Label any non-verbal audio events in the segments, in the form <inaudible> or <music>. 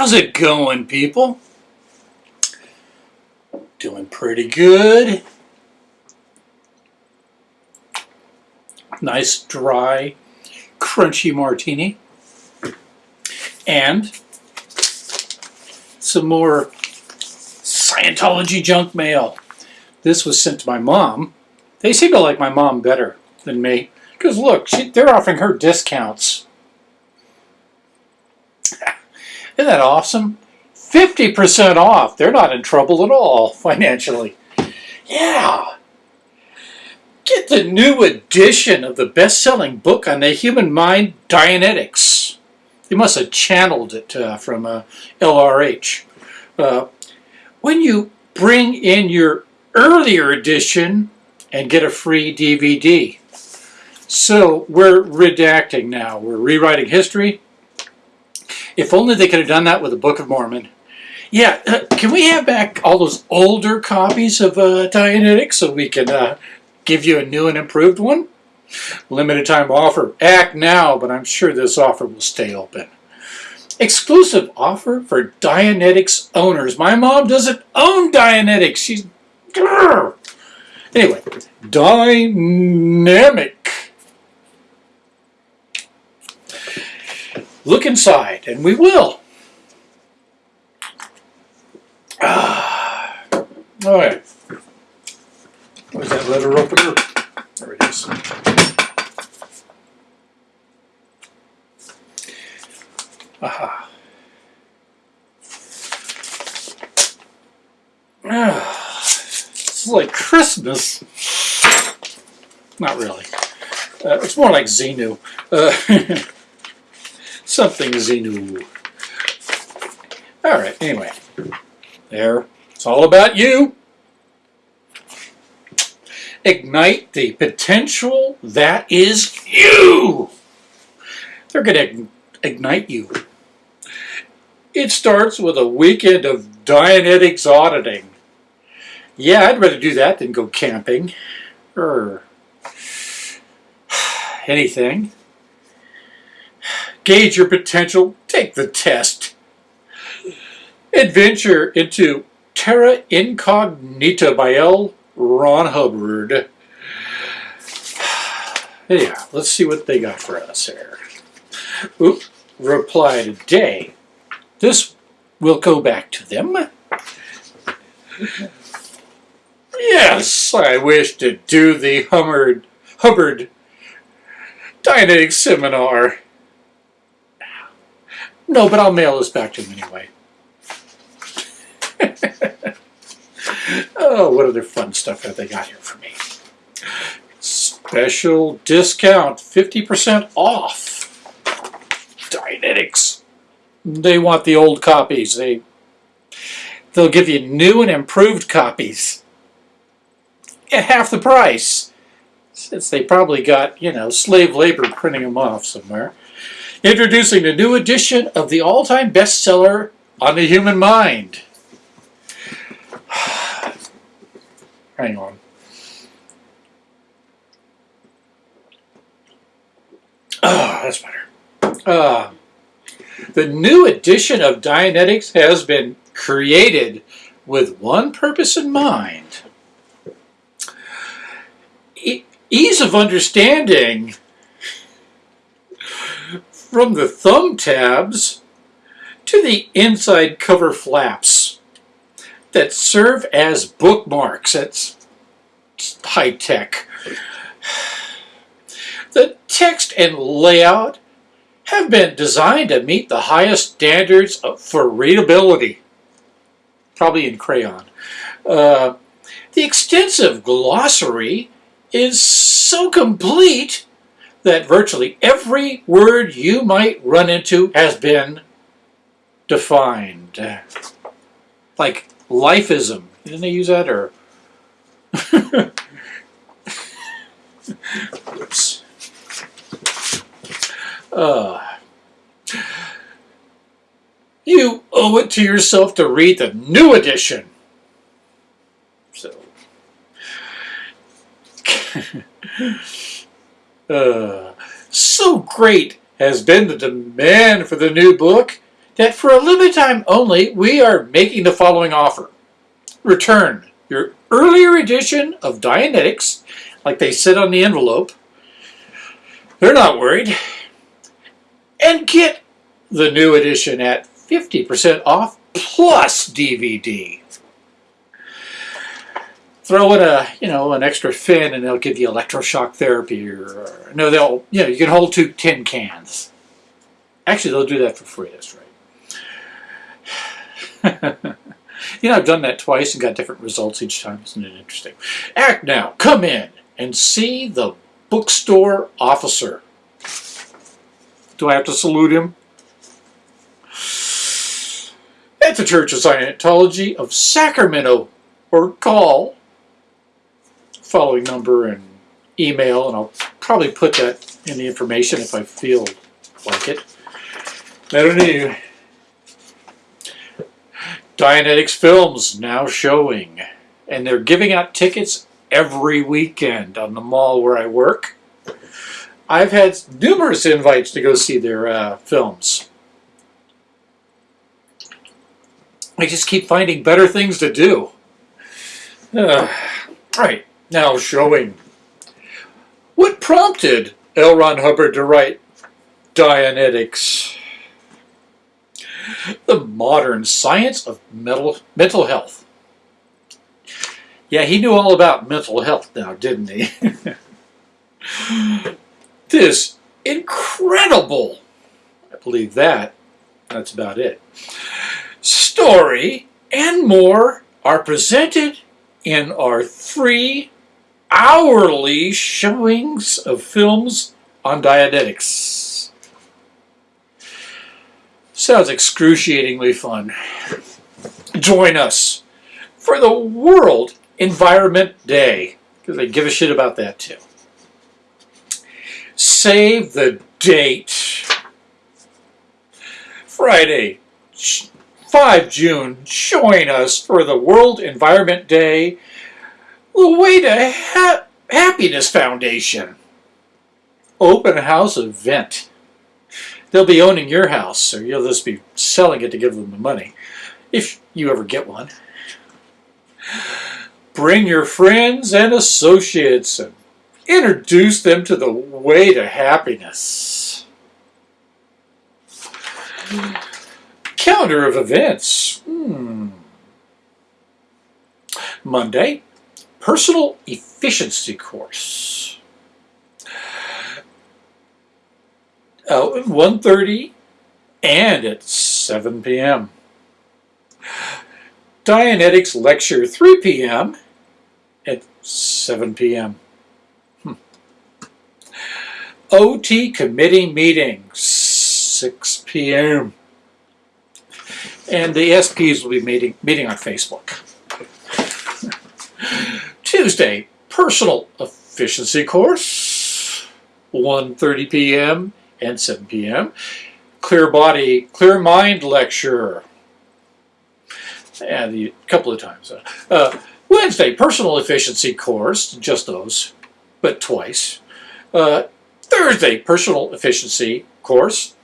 How's it going, people? Doing pretty good. Nice, dry, crunchy martini. And some more Scientology junk mail. This was sent to my mom. They seem to like my mom better than me. Because look, she, they're offering her discounts. Isn't that awesome? 50% off. They're not in trouble at all financially. Yeah. Get the new edition of the best-selling book on the human mind, Dianetics. They must have channeled it uh, from uh, LRH. Uh, when you bring in your earlier edition and get a free DVD. So we're redacting now. We're rewriting history. If only they could have done that with the Book of Mormon. Yeah, uh, can we have back all those older copies of uh, Dianetics so we can uh, give you a new and improved one? Limited time offer. Act now, but I'm sure this offer will stay open. Exclusive offer for Dianetics owners. My mom doesn't own Dianetics. She's... Grr. Anyway, dynamic. Look inside, and we will. Ah. All right. Where's that letter opener? There it is. Aha. Ah, it's like Christmas. Not really. Uh, it's more like Xenu. Uh, <laughs> something Xenu. All right, anyway. There. It's all about you. Ignite the potential that is you. They're going to ignite you. It starts with a weekend of Dianetics auditing. Yeah, I'd rather do that than go camping. Or <sighs> anything. Gauge your potential. Take the test. Adventure into Terra Incognita by L. Ron Hubbard. <sighs> Yeah, let's see what they got for us here. Oop, reply today. This will go back to them. Yes, I wish to do the Hubbard, Hubbard Dianetics seminar. No, but I'll mail this back to him anyway. oh, what other fun stuff have they got here for me? Special discount, 50% off. Dianetics. They want the old copies. They, they'll give you new and improved copies at half the price. Since they probably got, you know, slave labor printing them off somewhere. Introducing the new edition of the all-time bestseller on the human mind. <sighs> Hang on. Oh, that's better. Uh, the new edition of Dianetics has been created with one purpose in mind. E ease of understanding from the thumb tabs to the inside cover flaps that serve as bookmarks. That's high tech. The text and layout have been designed to meet the highest standards for readability, probably in crayon. Uh, the extensive glossary is so complete that virtually every word you might run into has been defined. Like lifeism. Didn't they use that? Or Oops. Uh, you owe it to yourself to read the new edition. So, <laughs> uh, so great has been the demand for the new book that for a limited time only, we are making the following offer. Return your earlier edition of Dianetics, like they said on the envelope. They're not worried. And get the new edition at 50% off plus DVD. Throw in a, you know, an extra fin and they'll give you electroshock therapy or, or no, they'll, you know, you can hold two tin cans. Actually, they'll do that for free, that's right. <laughs> you know, I've done that twice and got different results each time. Isn't it interesting? Act now. Come in and see the bookstore officer. Do I have to salute him? At the Church of Scientology of Sacramento, or call following number and email, and I'll probably put that in the information if I feel like it. Know. Dianetics Films now showing, and they're giving out tickets every weekend on the mall where I work. I've had numerous invites to go see their uh, films. I just keep finding better things to do. Uh, right, now showing. What prompted L. Ron Hubbard to write Dianetics? The modern science of mental, mental health. Yeah, he knew all about mental health now, didn't he? <laughs> this incredible, I believe that, that's about it, story and more are presented in our three hourly showings of films on Dianetics. Sounds excruciatingly fun. Join us for the World Environment Day, because they give a shit about that too. Save the date. Friday, 5 June, join us for the World Environment Day, the Way to ha Happiness Foundation. Open house event. They'll be owning your house, or you'll just be selling it to give them the money, if you ever get one. Bring your friends and associates and introduce them to the way to happiness. Calendar of events. Hmm. Monday, personal efficiency course. Uh, 1.30 and at 7 p.m. Dianetics lecture 3 p.m. at 7 p.m. Hmm. OT committee meeting 6 p.m. And the SPs will be meeting, meeting on Facebook. Tuesday, personal efficiency course, 1.30 p.m. and 7 p.m. Clear body, clear mind lecture, and a couple of times. Uh, Wednesday, personal efficiency course, just those, but twice. Uh, Thursday, personal efficiency course,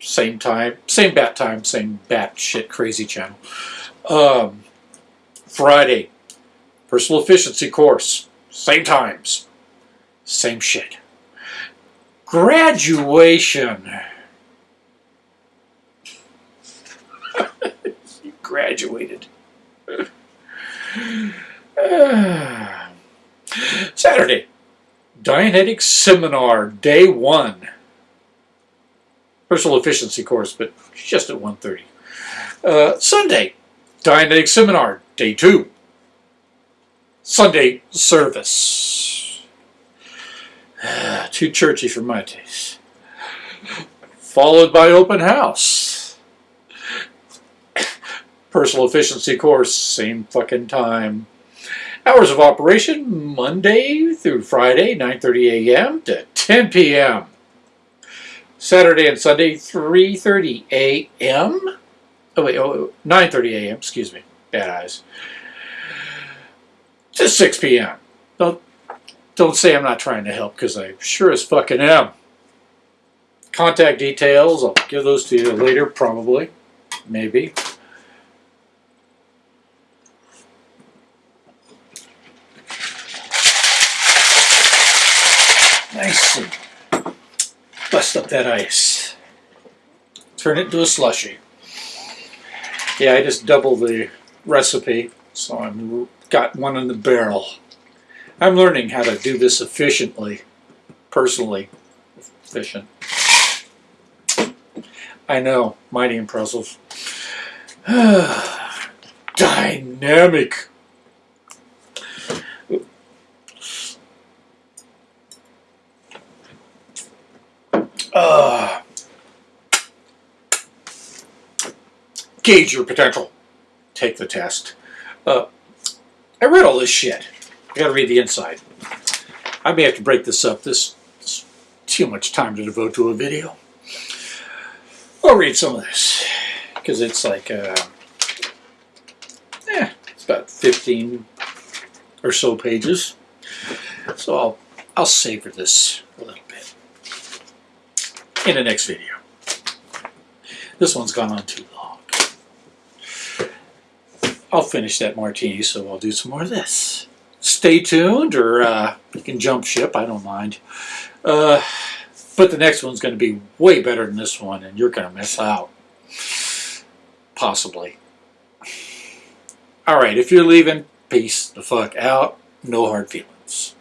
same time, same bat time, same bat shit crazy channel. Um, Friday, personal efficiency course, same times, same shit. Graduation. <laughs> you graduated. <sighs> Saturday, Dianetics Seminar, Day 1 personal efficiency course, but just at 1.30. Uh, Sunday, Dianetic Seminar, day two. Sunday service. <sighs> Too churchy for my taste. Followed by open house. <coughs> Personal efficiency course, same fucking time. Hours of operation, Monday through Friday, 9.30 a.m. to 10 p.m. Saturday and Sunday, 3.30 a.m. Oh, wait, oh, 9.30 a.m., excuse me, bad eyes. To 6 p.m. Don't, don't say I'm not trying to help, because I sure as fucking am. Contact details, I'll give those to you later, probably. maybe. Nice and bust up that ice. Turn it into a slushy. Yeah, I just double the recipe, so I'm got one in the barrel. I'm learning how to do this efficiently, personally efficient. I know, mighty impressive. <sighs> Dynamic. Uh, gauge your potential. Take the test. Uh, I read all this shit. I gotta read the inside. I may have to break this up. This is too much time to devote to a video. I'll read some of this because it's like, uh, eh, it's about 15 or so pages. So I'll, I'll savor this a little bit in the next video. This one's gone on too long. I'll finish that martini, so I'll do some more of this. Stay tuned, or uh, you can jump ship, I don't mind. Uh, but the next one's going to be way better than this one, and you're going to miss out. Possibly. All right, if you're leaving, peace the fuck out. No hard feelings.